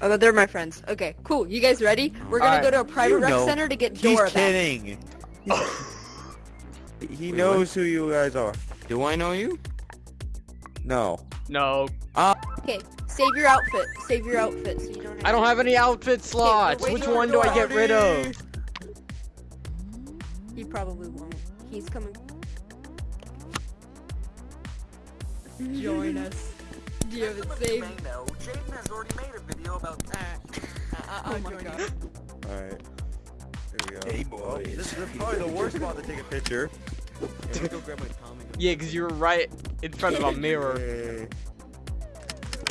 Oh, they're my friends. Okay, cool. You guys ready? We're gonna Alright. go to a private You rec know. center to get He's back. kidding. he Wait, knows who you guys are. Do I know you? No. No. Uh Okay, save your outfit. Save your outfit so you don't. I don't have any outfit slots. wait, Which one do I get rid of? He probably won't. He's coming. Join us. Do you have it saved? know, Jaden has already made a video about that. oh my god. Alright. Here we go. Hey, boy. Oh, this is probably the worst spot to take a picture. Let me go grab my Tommy gun. Yeah, because you were right in front of a mirror. Hey.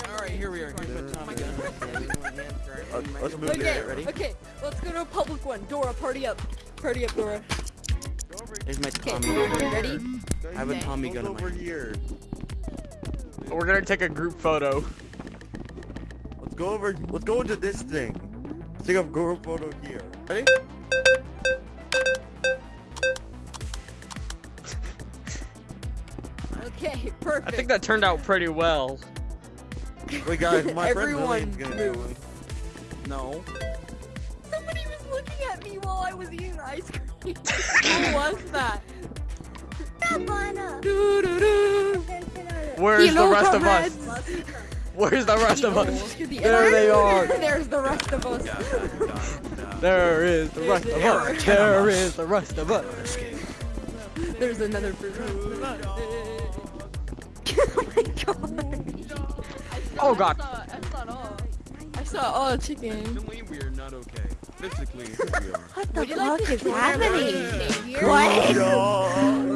Alright, here we are. Here's my Tommy gun. Uh, let's move Okay, there. Ready? okay, let's go to a public one. Dora, party up. Party up, Dora. There's my Okay, Tommy gun. ready? I have a Tommy gun in my over hand. here. We're gonna take a group photo. Let's go over. Let's go into this thing. Let's take a group photo here. Ready? Okay, perfect. I think that turned out pretty well. Wait, guys, my friend Everyone Lillian's gonna do move. one. No. Somebody was looking at me while I was eating ice cream. Who was that? Where's the rest of us? Where's the rest of us? There they are. There's the rest of us. There is the rest of us. There is the rest of us. There's another person. oh my god. Oh god. I saw all chicken. Mentally, we are not okay. Physically, we are. What the fuck like is happening? What? No.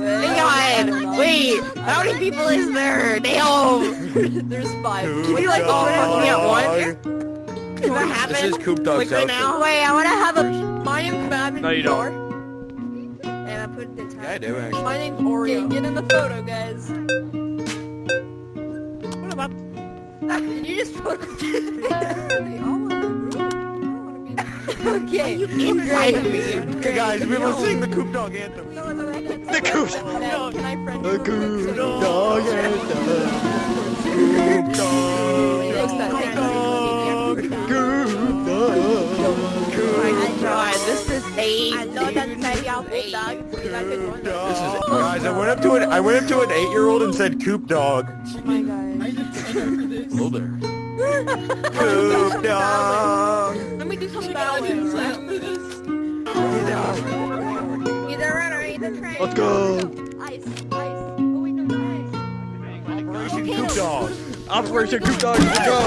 Hang on, wait, how many people is there? Damn! There's five. Coop We like all dog. fucking at once? Does that happen? This is Coop Dog's like right now? Wait, I wanna have a. My name's Babin. No, you don't. And I put the time. Yeah, I do, actually. My name's Oreo. Get in the photo, guys. Did you just put? okay. inside of me? Okay, guys, we will sing the Coop Dog anthem. The Coop Dog. Can I friend you? The Coop Dog anthem. Coop Dog. That's very outfit, dog. I could join This is them. guys. I went up to an I went up to an eight-year-old and said Coop Dog. Oh my god. Hello there. Coop Dog. Let me do some balance after this. Either run or either train. Let's go. Ice, ice. Oh wait, no, ice. Operation Coop Dog. Operation Coop Dog, let's go.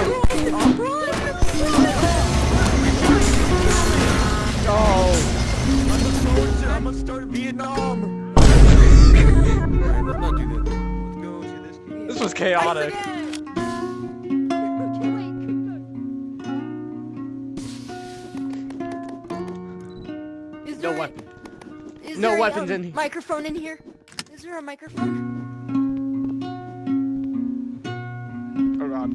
Vietnam. Alright, let's not do this. Let's go to this. This was chaotic. Is No weapon. is no there a, weapons um, in here. Microphone in here? Is there a microphone? Oh god.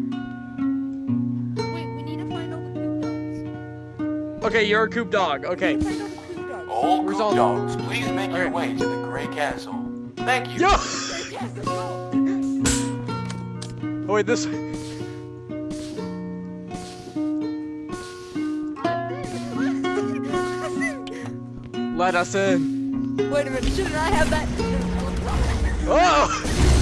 Wait, we need to find all the poop dogs. Okay, you're a Coop Dog. Okay. Find all the dogs. Where's Coop all- dogs, please make your way to the Grey Castle. Thank you. Yo! Yes, let's go. Oh wait, this. Let us in. Wait a minute, shouldn't I have that? Oh!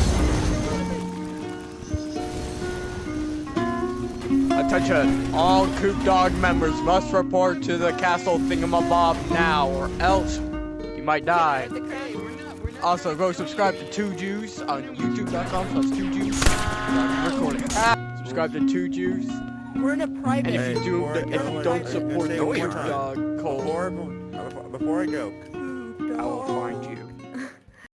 Attention! All Coop Dog members must report to the castle thingamabob now, or else you might die. Also, go subscribe to Two Juice on YouTube.com slash Two Juice. Recording. Ah, subscribe to Two Juice. We're in a private. And if you do, before I if go, you I- don't support the Coop. Dog, Cole, Before, before, before I go, I will find you.